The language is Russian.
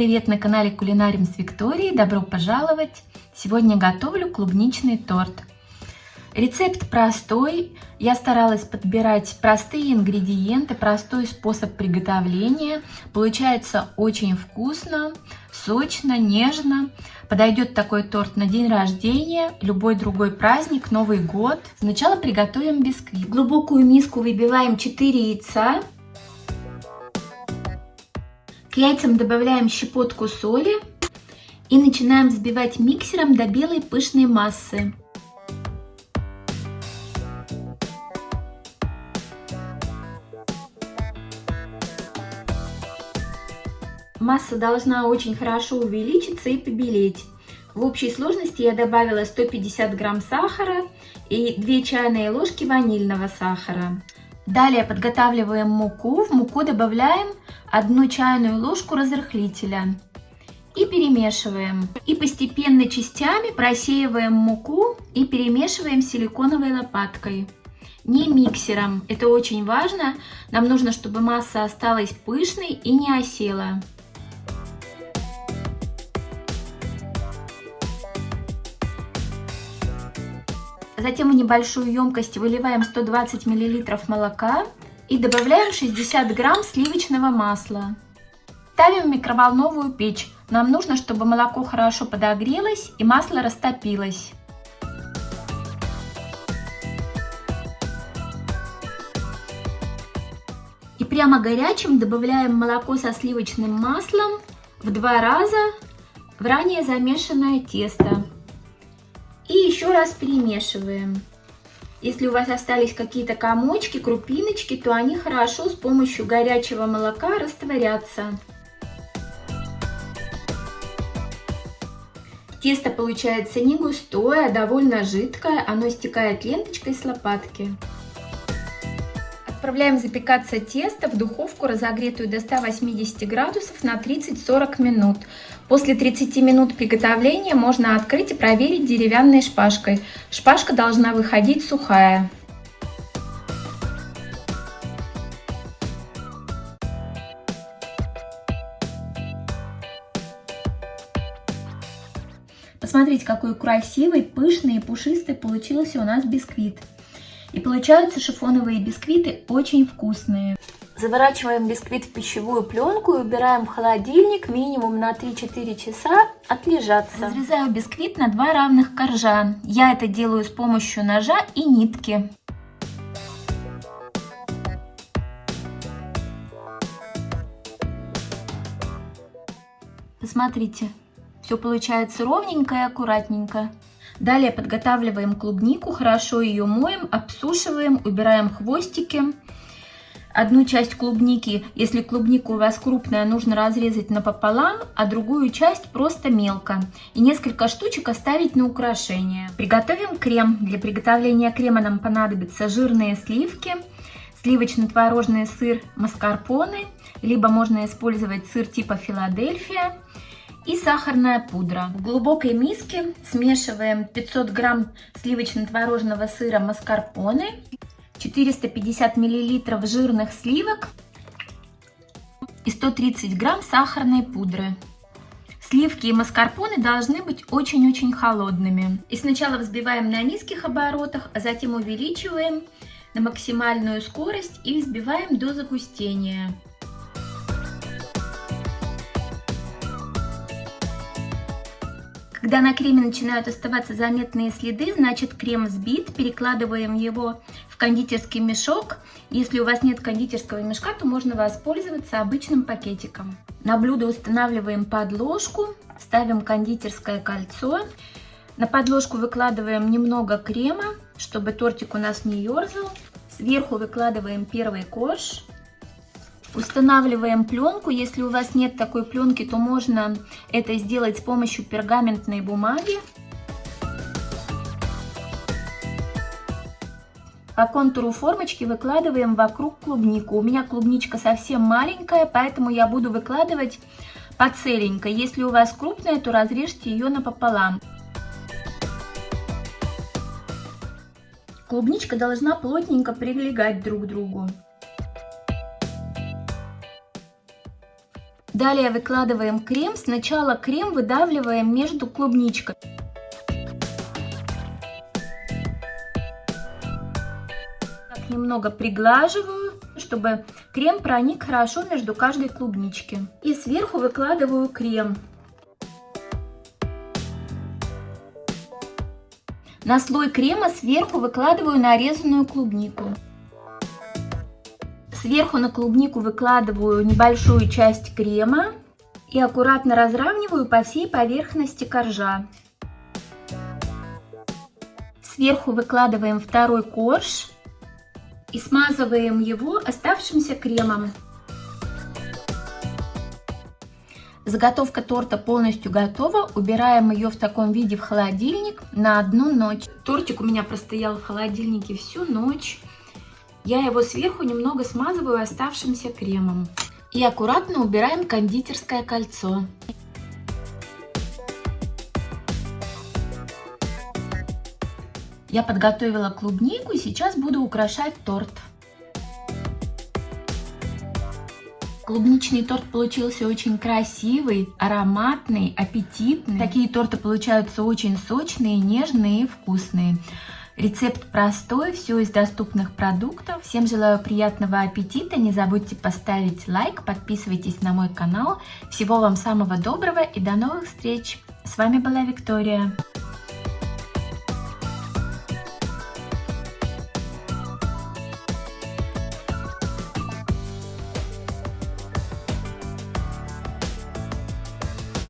привет на канале Кулинарим с Викторией. Добро пожаловать! Сегодня готовлю клубничный торт. Рецепт простой. Я старалась подбирать простые ингредиенты, простой способ приготовления. Получается очень вкусно, сочно, нежно. Подойдет такой торт на день рождения, любой другой праздник, Новый год. Сначала приготовим бисквит. В глубокую миску выбиваем 4 яйца. К яйцам добавляем щепотку соли и начинаем взбивать миксером до белой пышной массы. Масса должна очень хорошо увеличиться и побелеть. В общей сложности я добавила 150 грамм сахара и 2 чайные ложки ванильного сахара. Далее подготавливаем муку. В муку добавляем 1 чайную ложку разрыхлителя и перемешиваем. И постепенно частями просеиваем муку и перемешиваем силиконовой лопаткой. Не миксером, это очень важно. Нам нужно, чтобы масса осталась пышной и не осела. Затем в небольшую емкость выливаем 120 мл молока и добавляем 60 грамм сливочного масла. Ставим в микроволновую печь. Нам нужно, чтобы молоко хорошо подогрелось и масло растопилось. И прямо горячим добавляем молоко со сливочным маслом в два раза в ранее замешанное тесто. И еще раз перемешиваем. Если у вас остались какие-то комочки, крупиночки, то они хорошо с помощью горячего молока растворятся. Тесто получается не густое, а довольно жидкое, оно стекает ленточкой с лопатки. Отправляем запекаться тесто в духовку, разогретую до 180 градусов на 30-40 минут. После 30 минут приготовления можно открыть и проверить деревянной шпажкой. Шпажка должна выходить сухая. Посмотрите, какой красивый, пышный и пушистый получился у нас бисквит. И получаются шифоновые бисквиты очень вкусные. Заворачиваем бисквит в пищевую пленку и убираем в холодильник минимум на 3-4 часа отлежаться. Разрезаю бисквит на два равных коржа. Я это делаю с помощью ножа и нитки. Посмотрите, все получается ровненько и аккуратненько. Далее подготавливаем клубнику, хорошо ее моем, обсушиваем, убираем хвостики. Одну часть клубники, если клубника у вас крупная, нужно разрезать напополам, а другую часть просто мелко. И несколько штучек оставить на украшение. Приготовим крем. Для приготовления крема нам понадобятся жирные сливки, сливочно-творожный сыр маскарпоне, либо можно использовать сыр типа Филадельфия, и сахарная пудра. В глубокой миске смешиваем 500 грамм сливочно-творожного сыра маскарпоне, 450 миллилитров жирных сливок и 130 грамм сахарной пудры. Сливки и маскарпоне должны быть очень-очень холодными. И сначала взбиваем на низких оборотах, а затем увеличиваем на максимальную скорость и взбиваем до загустения. Когда на креме начинают оставаться заметные следы, значит крем взбит. Перекладываем его в кондитерский мешок. Если у вас нет кондитерского мешка, то можно воспользоваться обычным пакетиком. На блюдо устанавливаем подложку, ставим кондитерское кольцо. На подложку выкладываем немного крема, чтобы тортик у нас не ерзал. Сверху выкладываем первый корж. Устанавливаем пленку. Если у вас нет такой пленки, то можно это сделать с помощью пергаментной бумаги. По контуру формочки выкладываем вокруг клубнику. У меня клубничка совсем маленькая, поэтому я буду выкладывать по целенькой. Если у вас крупная, то разрежьте ее напополам. Клубничка должна плотненько прилегать друг к другу. Далее выкладываем крем. Сначала крем выдавливаем между клубничкой. Так, немного приглаживаю, чтобы крем проник хорошо между каждой клубнички. И сверху выкладываю крем. На слой крема сверху выкладываю нарезанную клубнику. Сверху на клубнику выкладываю небольшую часть крема и аккуратно разравниваю по всей поверхности коржа. Сверху выкладываем второй корж и смазываем его оставшимся кремом. Заготовка торта полностью готова. Убираем ее в таком виде в холодильник на одну ночь. Тортик у меня простоял в холодильнике всю ночь. Я его сверху немного смазываю оставшимся кремом. И аккуратно убираем кондитерское кольцо. Я подготовила клубнику и сейчас буду украшать торт. Клубничный торт получился очень красивый, ароматный, аппетитный. Такие торты получаются очень сочные, нежные и вкусные. Рецепт простой, все из доступных продуктов. Всем желаю приятного аппетита, не забудьте поставить лайк, подписывайтесь на мой канал. Всего вам самого доброго и до новых встреч! С вами была Виктория.